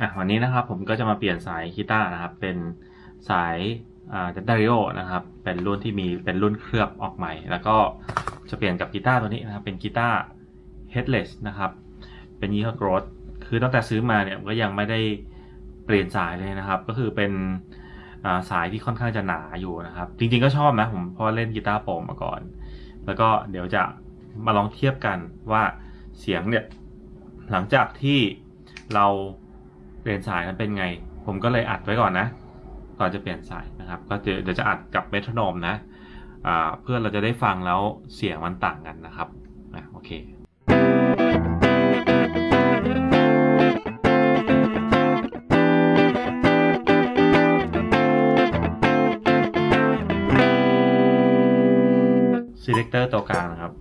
อะวันนี้นะครับผมก็จะมาเปลี่ยนสายกีตาร์นะครับ เป็นสายเดนดาริโอนะครับ เป็นรุ่นที่มีเป็นรุ่นเคลือบออกใหม่ แล้วก็จะเปลี่ยนกับกีตาร์ตัวนี้นะครับ เป็นกีตาร์ headless นะครับ เป็นยี่ห้อ Growth คือตั้งแต่ซื้อมาเนี่ยก็ยังไม่ได้เปลี่ยนสายเลยนะครับ ก็คือเป็นสายที่ค่อนข้างจะหนาอยู่นะครับ จริงๆก็ชอบนะผมเพราะเล่นกีตาร์โปร่งมาก่อน แล้วก็เดี๋ยวจะมาลองเทียบกันว่าเสียงเนี่ยหลังจากที่เรา เปลี่ยนสายมันเป็นไง ผมก็เลยอัดไว้ก่อนนะ ก่อนจะเปลี่ยนสายนะครับ ก็เดี๋ยวจะอัดกับเมทรโนมนะเพื่อเราจะได้ฟังแล้วเสียงมันต่างกันนะครับอะโอเค selector ตัวกลางนะครับ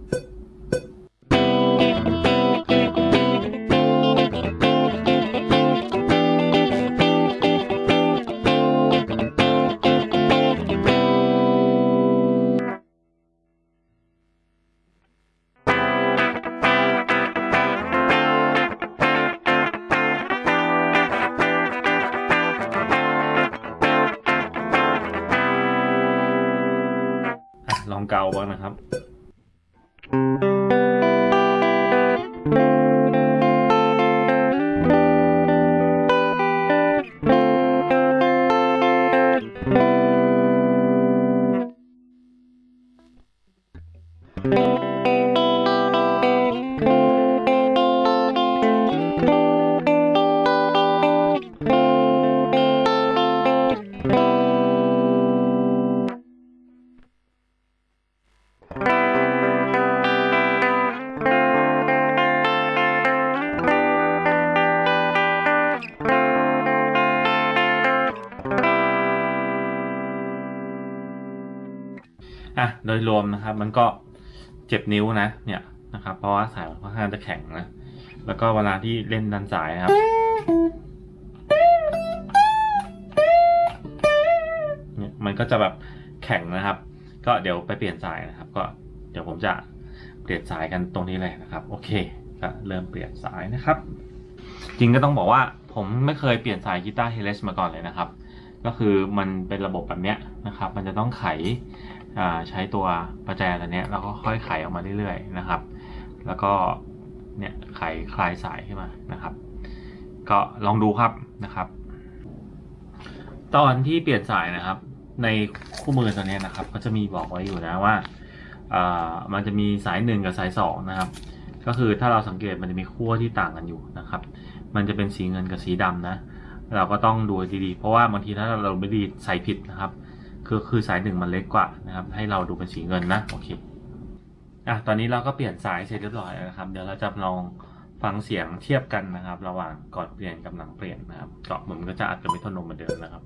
ของเก่าบ้างนะครับ อะโดยรวมนะครับ มันก็เจ็บนิ้วนะ เนี่ยนะครับ เพราะว่าสายมันค่อนข้างจะแข็งนะ แล้วก็เวลาที่เล่นดันสายครับ เนี่ยมันก็จะแบบแข็งนะครับ ก็เดี๋ยวไปเปลี่ยนสายนะครับ ก็เดี๋ยวผมจะเปลี่ยนสายกันตรงนี้เลยนะครับ โอเคก็เริ่มเปลี่ยนสายนะครับ จริงก็ต้องบอกว่าผมไม่เคยเปลี่ยนสายกีตาร์เฮเลสมาก่อนเลยนะครับ ก็คือมันเป็นระบบแบบเนี้ยนะครับ มันจะต้องไข ใช้ตัวประแจตัวเนี้ยแล้วก็ค่อยไขออกมาเรื่อยๆนะครับ แล้วก็เนี่ยไขคลายสายขึ้นมานะครับ ก็ลองดูครับนะครับ ตอนที่เปลี่ยนสายนะครับ ในคู่มือตัวนี้นะครับ ก็จะมีบอกไว้อยู่นะว่าอ่ามันจะมีสายหนึ่งกับสายสองนะครับ ก็คือถ้าเราสังเกตมันจะมีขั้วที่ต่างกันอยู่นะครับ มันจะเป็นสีเงินกับสีดำนะ เราก็ต้องดูดีๆ เพราะว่าบางทีถ้าเราไม่ดีใส่ผิดนะครับ คือคือสายหนึ่งมันเล็กกว่านะครับ ให้เราดูเป็นสีเงินนะโอเคอะตอนนี้เราก็เปลี่ยนสายเสร็จเรียบร้อยนะครับ เดี๋ยวเราจะลองฟังเสียงเทียบกันนะครับ ระหว่างก่อนเปลี่ยนกับหลังเปลี่ยนนะครับก็ผมก็จะอัดกับมิโทโนมเหมือนเดิมนะครับ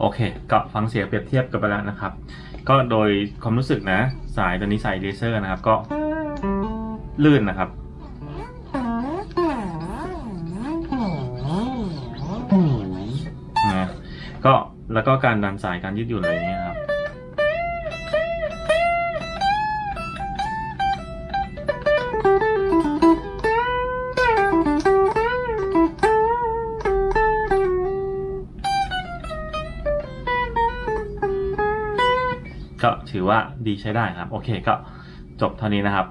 โอเค ก็ฟังเสียงเปรียบเทียบกันไปแล้วนะครับ ก็โดยความรู้สึกนะ สายตัวนี้สายเลเซอร์นะครับ ก็ลื่นนะครับ นะ ก็แล้วก็การดันสายการยืดหยุ่นอะไรอย่างเงี้ยครับ ก็ถือว่าดีใช้ได้ครับ โอเคก็จบเท่านี้นะครับ